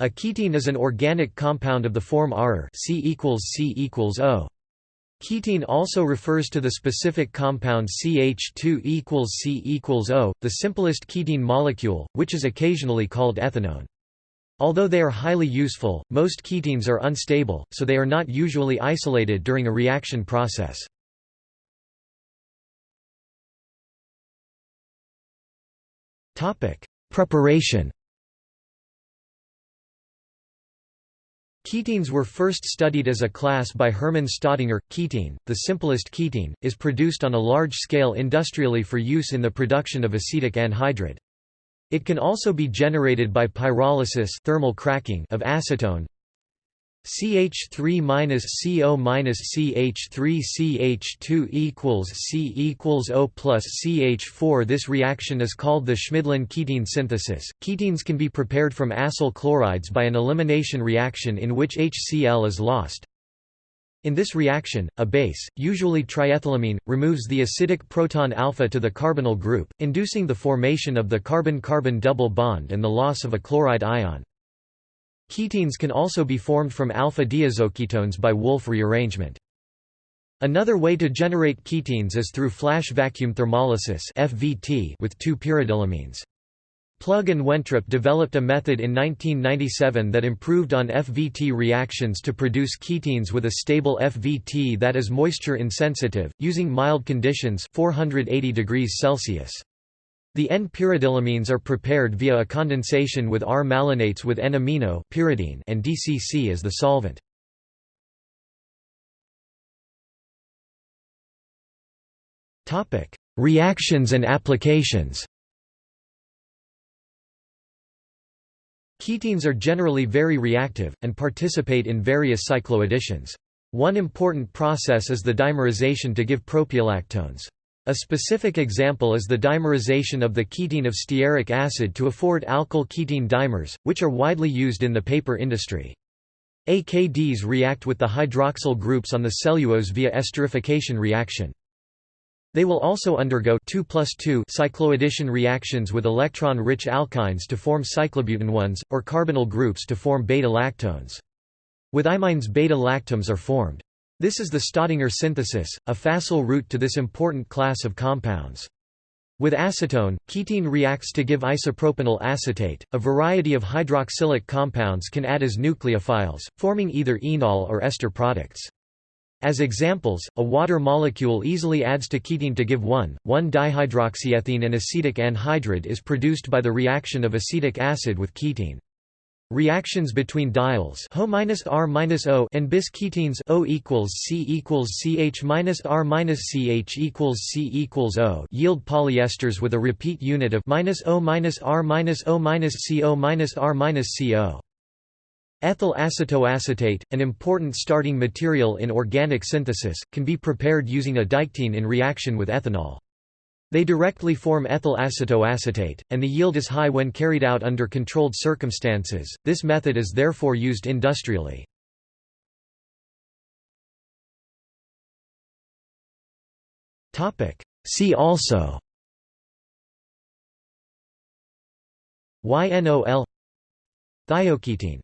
A ketene is an organic compound of the form C equals C equals O. Ketene also refers to the specific compound CH2 equals C equals O, the simplest ketene molecule, which is occasionally called ethanone. Although they are highly useful, most ketenes are unstable, so they are not usually isolated during a reaction process. Preparation Ketenes were first studied as a class by Hermann Staudinger. Ketene, the simplest ketene, is produced on a large scale industrially for use in the production of acetic anhydride. It can also be generated by pyrolysis thermal cracking of acetone, CH3-CO-CH3 CH2 equals C equals O plus CH4 This reaction is called the Schmidlin ketene synthesis. Ketenes can be prepared from acyl chlorides by an elimination reaction in which HCl is lost. In this reaction, a base, usually triethylamine, removes the acidic proton alpha to the carbonyl group, inducing the formation of the carbon-carbon double bond and the loss of a chloride ion. Ketenes can also be formed from alpha-diazoketones by Wolff rearrangement. Another way to generate ketenes is through flash vacuum thermolysis (FVT) with two pyridylamines. Plug and Wentrup developed a method in 1997 that improved on FVT reactions to produce ketenes with a stable FVT that is moisture insensitive, using mild conditions 480 degrees Celsius. The N-pyridylamines are prepared via a condensation with R-malonates with N-amino pyridine and DCC as the solvent. Reactions and applications Ketenes are generally very reactive, and participate in various cycloadditions. One important process is the dimerization to give propiolactones. A specific example is the dimerization of the ketene of stearic acid to afford alkyl ketene dimers, which are widely used in the paper industry. AKDs react with the hydroxyl groups on the cellulose via esterification reaction. They will also undergo 2 2 cycloaddition reactions with electron-rich alkynes to form cyclobutanones, or carbonyl groups to form beta-lactones. With imines beta-lactams are formed. This is the Staudinger synthesis, a facile route to this important class of compounds. With acetone, ketene reacts to give isopropenyl acetate. A variety of hydroxylic compounds can add as nucleophiles, forming either enol or ester products. As examples, a water molecule easily adds to ketene to give 1,1-dihydroxyethene and acetic anhydride is produced by the reaction of acetic acid with ketene. Reactions between diols Ho R O and bis ketenes O equals C equals CH minus R minus CH equals C equals O yield polyesters with a repeat unit of minus O minus R minus O minus CO minus R minus CO. Ethyl acetoacetate, an important starting material in organic synthesis, can be prepared using a diketene in reaction with ethanol. They directly form ethyl acetoacetate, and the yield is high when carried out under controlled circumstances. This method is therefore used industrially. Topic: See also YNOL Thioketene